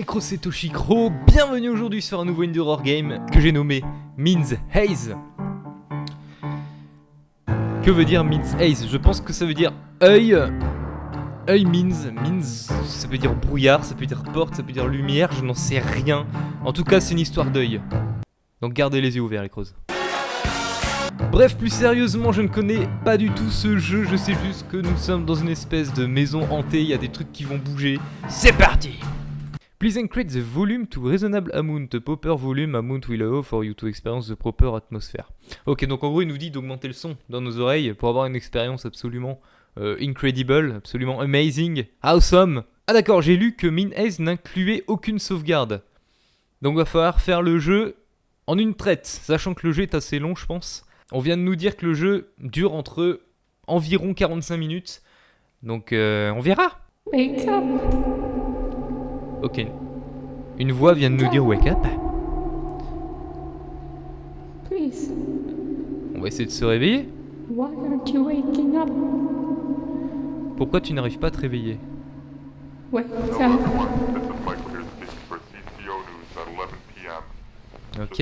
les crocs c'est Toshikro, bienvenue aujourd'hui sur un nouveau Horror Game que j'ai nommé Means Haze. Que veut dire Means Haze? Je pense que ça veut dire œil. œil means, means, ça veut dire brouillard, ça peut dire porte, ça peut dire lumière, je n'en sais rien. En tout cas c'est une histoire d'œil. Donc gardez les yeux ouverts les crocs. Bref, plus sérieusement, je ne connais pas du tout ce jeu, je sais juste que nous sommes dans une espèce de maison hantée, il y a des trucs qui vont bouger. C'est parti Please increase the volume to reasonable amount, proper volume amount will allow for you to experience the proper atmosphere. Ok, donc en gros, il nous dit d'augmenter le son dans nos oreilles pour avoir une expérience absolument euh, incredible, absolument amazing, awesome. Ah d'accord, j'ai lu que Min n'incluait aucune sauvegarde. Donc va falloir faire le jeu en une traite, sachant que le jeu est assez long, je pense. On vient de nous dire que le jeu dure entre environ 45 minutes. Donc euh, on verra. Up. Ok. Une voix vient de nous dire wake up. Please. On va essayer de se réveiller. Why aren't you waking up? Pourquoi tu n'arrives pas à te réveiller? Wake up. This is Michael here speaking for CCO News at 11 p.m. Ok.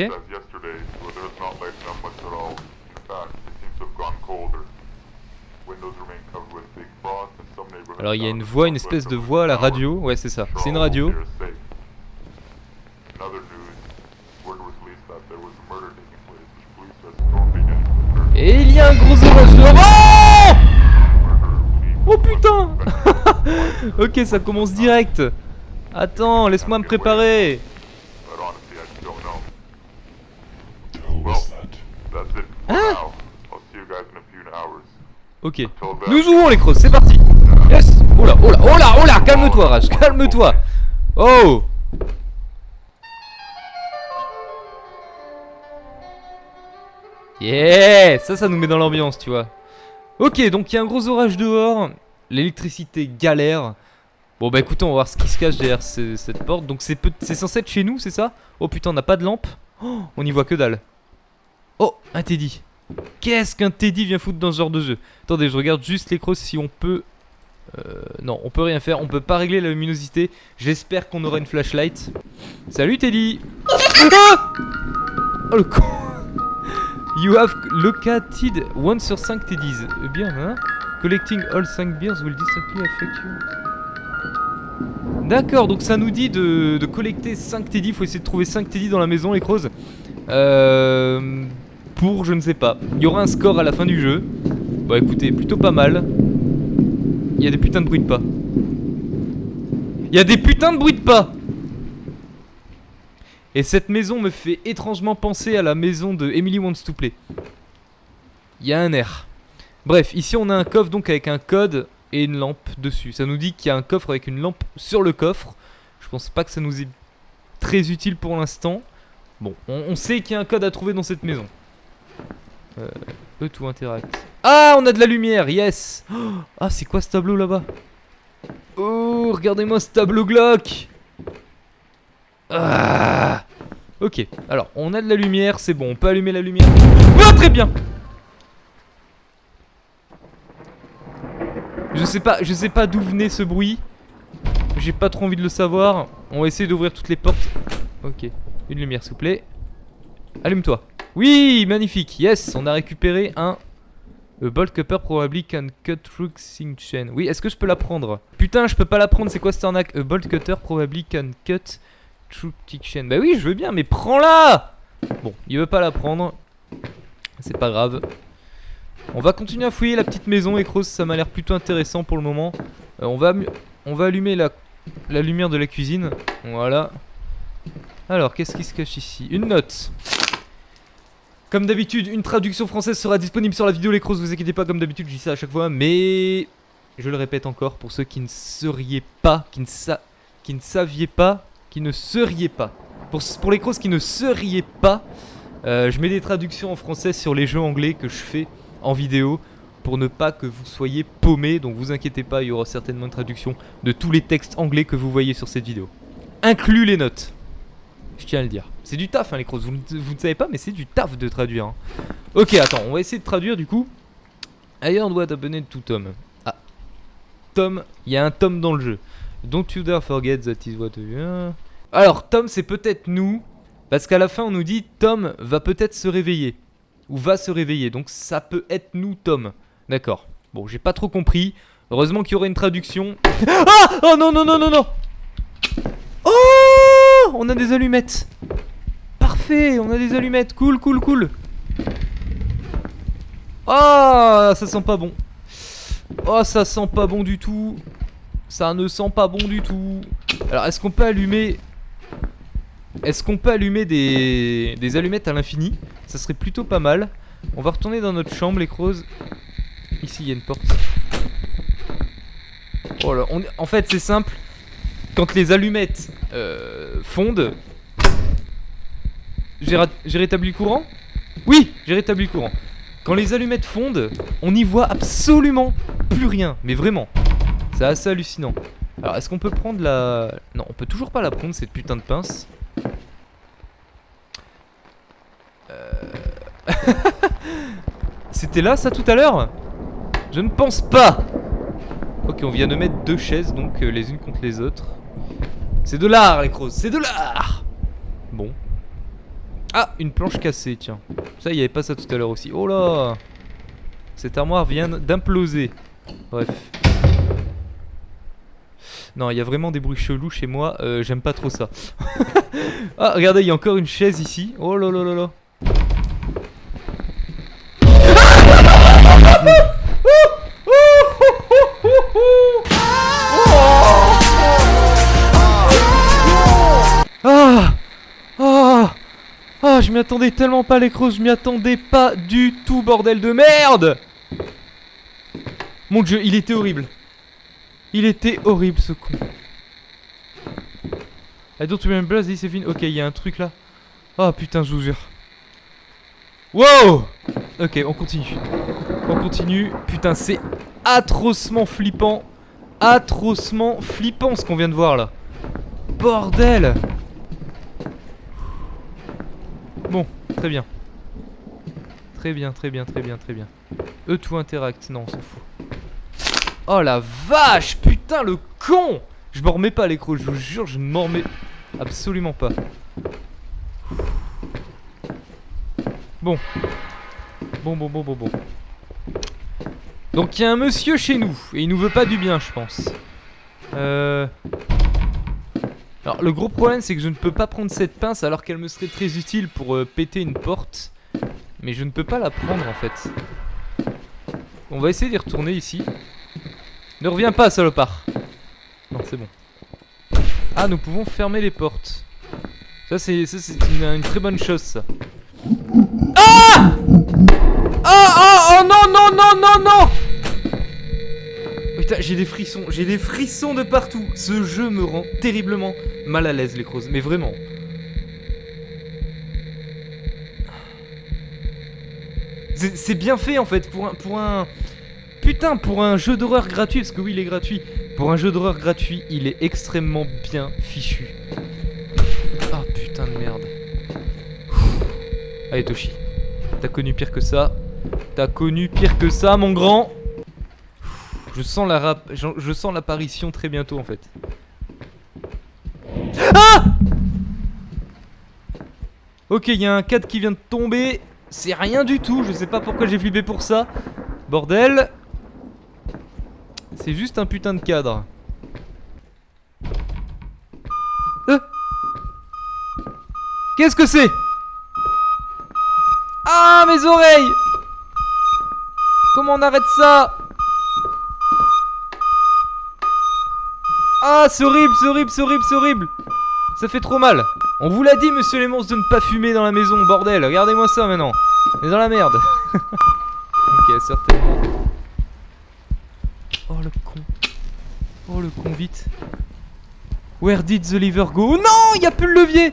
Windows remain Alors il y a une voix, une espèce de voix à la radio. Ouais c'est ça. C'est une radio. Et il y a un gros de... Oh Oh putain Ok ça commence direct. Attends, laisse-moi me préparer. Hein. Ok. Nous jouons les crosses, c'est parti Yes Oh là, oh là, oh là, oh là Calme-toi Rage, calme-toi Oh Yeah Ça, ça nous met dans l'ambiance, tu vois. Ok, donc il y a un gros orage dehors. L'électricité galère. Bon bah écoutez, on va voir ce qui se cache derrière ce- cette porte. Donc c'est censé être chez nous, c'est ça? Oh putain, on n'a pas de lampe Oh, On y voit que dalle. Oh, un Teddy. Qu'est-ce qu'un Teddy vient foutre dans ce genre de jeu? Attendez, je regarde juste l'écran si on peut... Euh, non, on peut rien faire, on peut pas régler la luminosité. J'espère qu'on aura une flashlight. Salut Teddy Oh le con You have located 1 sur 5 Teddies. Eh bien, hein Collecting all 5 beers will distinctly affect you. D'accord, donc ça nous dit de, collecter 5 Teddy. Faut essayer de trouver 5 Teddy dans la maison, les crozes. Euh, pour, je ne sais pas. Il y aura un score à la fin du jeu. Bon, écoutez, plutôt pas mal. Il y a des putains de bruits de pas. Il y a des putains de bruits de pas Et cette maison me fait étrangement penser à la maison de Emily Wants to Play. Il y a un air. Bref, ici on a un coffre donc avec un code et une lampe dessus. Ça nous dit qu'il y a un coffre avec une lampe sur le coffre. Je pense pas que ça nous est très utile pour l'instant. Bon, on, on sait qu'il y a un code à trouver dans cette maison. Euh, eux tout interact. Ah, on a de la lumière, yes Oh, Ah, c'est quoi ce tableau là-bas? Oh, regardez-moi ce tableau glauque Ah Ok, alors, on a de la lumière, c'est bon, on peut allumer la lumière. Ah, très bien Je sais pas, je sais pas d'où venait ce bruit. J'ai pas trop envie de le savoir. On va essayer d'ouvrir toutes les portes. Ok, une lumière s'il vous plaît. Allume-toi. Oui, magnifique. Yes, on a récupéré un a bolt cutter probably can cut through sync chain. Oui, est-ce que je peux la prendre Putain, je peux pas la prendre. C'est quoi cette arnaque? A bolt cutter probably can cut through tick chain. Bah oui, je veux bien, mais prends-la Bon, il veut pas la prendre. C'est pas grave. On va continuer à fouiller la petite maison, Ecros. Ça m'a l'air plutôt intéressant pour le moment. Euh, on va, on va allumer la lumière de la cuisine. Voilà. Alors, qu'est-ce qui se cache ici? Une note. Comme d'habitude, une traduction française sera disponible sur la vidéo les crosses, vous inquiétez pas, comme d'habitude, je dis ça à chaque fois, mais je le répète encore pour ceux qui ne seriez pas, qui ne, sa qui ne saviez pas, qui ne seriez pas. Pour, les crosses qui ne seriez pas, euh, je mets des traductions en français sur les jeux anglais que je fais en vidéo pour ne pas que vous soyez paumés, donc vous inquiétez pas, il y aura certainement une traduction de tous les textes anglais que vous voyez sur cette vidéo. Inclus les notes. Je tiens à le dire. C'est du taf, hein, les crosses. Vous, ne- savez pas, mais c'est du taf de traduire. hein. Ok, attends, on va essayer de traduire du coup. Ailleurs doit abonner tout Tom. Ah. Tom, il y a un Tom dans le jeu. Don't you dare forget that is what you. Alors, Tom, c'est peut-être nous. Parce qu'à la fin, on nous dit Tom va peut-être se réveiller. Ou va se réveiller. Donc, ça peut être nous, Tom. D'accord. Bon, j'ai pas trop compris. Heureusement qu'il y aurait une traduction. Ah Oh non, non, non, non, non Oh On a des allumettes. Parfait, on a des allumettes. Cool, cool, cool. Ah, ça sent pas bon. Oh, ça sent pas bon du tout. Ça ne sent pas bon du tout. Alors, est-ce qu'on peut allumer... Est-ce qu'on peut allumer des, allumettes à l'infini? Ça serait plutôt pas mal. On va retourner dans notre chambre, les crozes. Ici, il y a une porte. Oh là, en fait, c'est simple. Quand les allumettes euh, ra- j'ai rétabli le courant? Oui, j'ai rétabli le courant. Quand les allumettes fondent, on n'y voit absolument plus rien. Mais vraiment. C'est assez hallucinant. Alors, est-ce qu'on peut prendre la... Non, on peut toujours pas la prendre, cette putain de pince. Euh... C'était là, ça, tout à l'heure? Je ne pense pas Ok, on vient de mettre deux chaises, donc euh, les unes contre les autres. C'est de l'art, les crozes, c'est de l'art Bon. Ah, une planche cassée, tiens. Ça, il n'y avait pas ça tout à l'heure aussi. Oh là Cette armoire vient d'imploser. Bref. Non, il y a vraiment des bruits chelous chez moi. euh, J'aime pas trop ça. ah, regardez, il y a encore une chaise ici. Oh là là là là. Ah, je m'y attendais tellement pas les crozes, je m'y attendais pas du tout, bordel de merde Mon dieu, il était horrible. Il était horrible ce con. I don't remember this Evin. Ok, il y a un truc là. Oh putain, je vous jure. Wow Ok, on continue. On continue. Putain, c'est atrocement flippant. Atrocement flippant ce qu'on vient de voir là. Bordel Bon, très bien. Très bien, très bien, très bien, très bien. Eux tout interact, non, on s'en fout. Oh la vache Putain, le con Je m'en remets pas à l'écran, je vous jure, je ne m'en remets absolument pas. Bon. Bon, bon, bon, bon, bon. Donc il y a un monsieur chez nous, et il nous veut pas du bien, je pense. Euh... Alors le gros problème c'est que je ne peux pas prendre cette pince alors qu'elle me serait très utile pour euh, péter une porte. Mais je ne peux pas la prendre en fait. On va essayer d'y retourner ici. Ne reviens pas salopard. Non c'est bon. Ah nous pouvons fermer les portes. Ça c'est une très bonne chose ça. Ah Oh oh oh non non non non non J'ai des frissons, j'ai des frissons de partout. Ce jeu me rend terriblement mal à l'aise, les crozes, mais vraiment. C'est c'est bien fait en fait pour un, pour un. Putain, pour un jeu d'horreur gratuit, parce que oui, il est gratuit. Pour un jeu d'horreur gratuit, il est extrêmement bien fichu. Ah putain de merde. Allez, Toshi. T'as connu pire que ça. T'as connu pire que ça, mon grand. Je sens la rap... je, sens l'apparition très bientôt en fait. Ah Ok, il y a un cadre qui vient de tomber. C'est rien du tout. Je sais pas pourquoi j'ai flippé pour ça. Bordel. C'est juste un putain de cadre. Euh Qu'est-ce que c'est? Ah, mes oreilles Comment on arrête ça? Ah, c'est horrible, c'est horrible, c'est horrible, c'est horrible. Ça fait trop mal. On vous l'a dit, monsieur les monstres, de ne pas fumer dans la maison, bordel. Regardez-moi ça, maintenant. On est dans la merde. Ok, certainement. Oh, le con. Oh, le con, vite. Where did the lever go? Non, il n'y a plus le levier.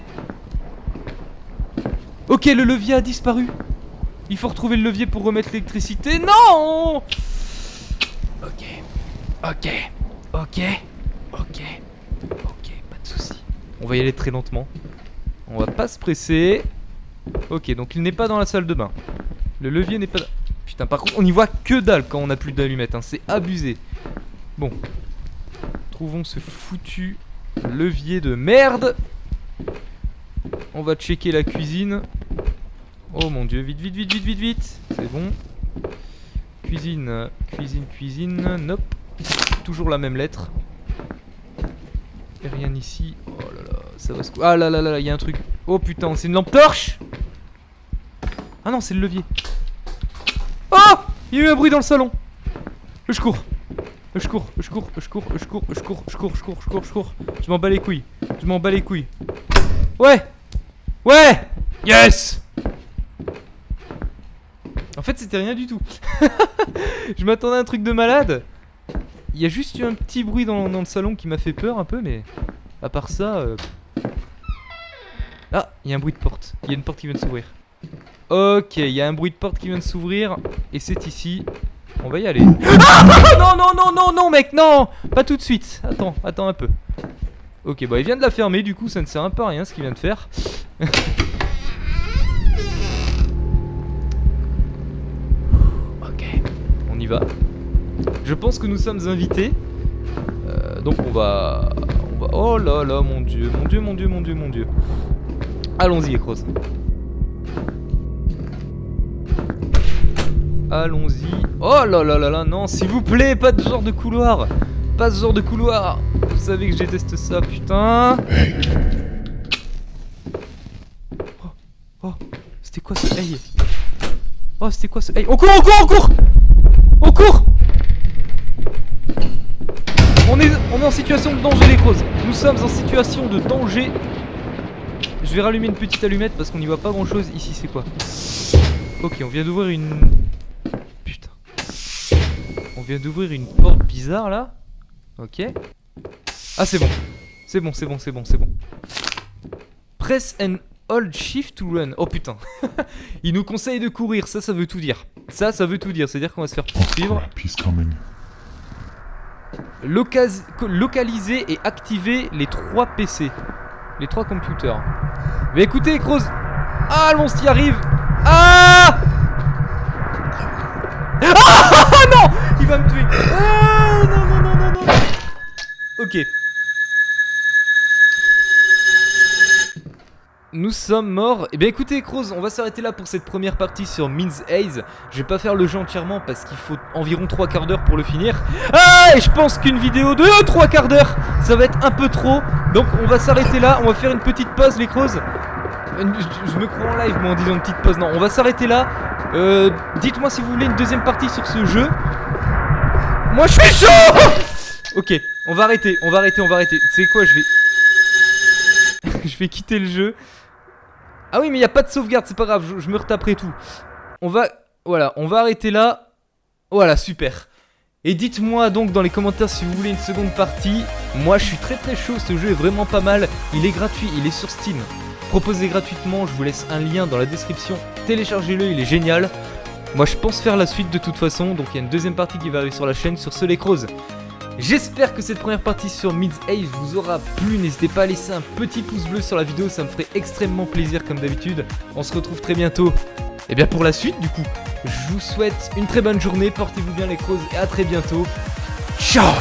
Ok, le levier a disparu. Il faut retrouver le levier pour remettre l'électricité. Non! Ok. Ok. Ok Ok, ok, pas de soucis. On va y aller très lentement. On va pas se presser. Ok, donc il n'est pas dans la salle de bain. Le levier n'est pas... Putain, par contre, on y voit que dalle quand on a plus d'allumettes. Hein. C'est abusé. Bon. Trouvons ce foutu levier de merde. On va checker la cuisine. Oh mon dieu, vite, vite, vite, vite, vite, vite. C'est bon. Cuisine, cuisine, cuisine. Nope. Toujours la même lettre. Rien ici. Oh là là, ça va se... Ah là là, là, il y a un truc. Oh putain, c'est une lampe torche Ah non, c'est le levier. Oh Il y a eu un bruit dans le salon. Je cours. Je cours, je cours, je cours, je cours, je cours, je cours, je cours, je cours, je cours. Je m'en bats les couilles. Je m'en bats les couilles. Ouais Ouais Yes En fait, c'était rien du tout. je m'attendais à un truc de malade. Il y a juste eu un petit bruit dans, le salon qui m'a fait peur un peu, mais à part ça. euh, Ah, il y a un bruit de porte. Il y a une porte qui vient de s'ouvrir. Ok, il y a un bruit de porte qui vient de s'ouvrir. Et c'est ici. On va y aller. Ah non, non, non, non, non, mec, non Pas tout de suite. Attends, attends un peu. Ok, bah il vient de la fermer, du coup ça ne sert un peu à rien ce qu'il vient de faire. ok, on y va. Je pense que nous sommes invités. Euh, donc on va, on va... Oh là là, mon dieu, mon dieu, mon dieu, mon dieu, mon dieu. Allons-y, Ekros. Allons-y. Oh là là là là, non, s'il vous plaît, pas de genre de couloir. Pas ce genre de couloir. Vous savez que je déteste ça, putain. Oh, oh, c'était quoi ce hey? Oh, c'était quoi ce hey? On court, on court, on court en situation de danger, les causes. Nous sommes en situation de danger. Je vais rallumer une petite allumette parce qu'on n'y voit pas grand chose. Ici, c'est quoi? Ok, on vient d'ouvrir une. Putain. On vient d'ouvrir une porte bizarre là. Ok. Ah, c'est bon. C'est bon, c'est bon, c'est bon, c'est bon. Press and hold shift to run. Oh putain. Il nous conseille de courir. Ça, ça veut tout dire. Ça, ça veut tout dire. C'est-à-dire qu'on va se faire poursuivre. Localiser et activer les trois PC. Les trois computers. Mais écoutez, Croz. Ah, le monstre y arrive. Ah Ah non Il va me tuer. Ah non, non, non, non, non. Ok. Nous sommes morts. Eh bien écoutez Croz, on va s'arrêter là pour cette première partie sur Means Haze. Je vais pas faire le jeu entièrement parce qu'il faut environ 3 quarts d'heure pour le finir. Ah et je pense qu'une vidéo de 3 quarts d'heure, ça va être un peu trop. Donc on va s'arrêter là, on va faire une petite pause les Croz. Je, je me crois en live moi en disant une petite pause. Non, on va s'arrêter là. Euh, Dites-moi si vous voulez une deuxième partie sur ce jeu. Moi je suis chaud Ok, on va arrêter, on va arrêter, on va arrêter. Tu sais quoi, je vais... je vais quitter le jeu. Ah oui, mais il n'y a pas de sauvegarde, c'est pas grave, je, me retaperai tout. On va... Voilà, on va arrêter là. Voilà, super. Et dites-moi donc dans les commentaires si vous voulez une seconde partie. Moi, je suis très très chaud, ce jeu est vraiment pas mal. Il est gratuit, il est sur Steam. Proposé gratuitement, je vous laisse un lien dans la description. Téléchargez-le, il est génial. Moi, je pense faire la suite de toute façon, donc il y a une deuxième partie qui va arriver sur la chaîne sur ce. J'espère que cette première partie sur Mids Haze vous aura plu. N'hésitez pas à laisser un petit pouce bleu sur la vidéo, ça me ferait extrêmement plaisir comme d'habitude. On se retrouve très bientôt. Et bien pour la suite du coup, je vous souhaite une très bonne journée, portez-vous bien les Crows et à très bientôt. Ciao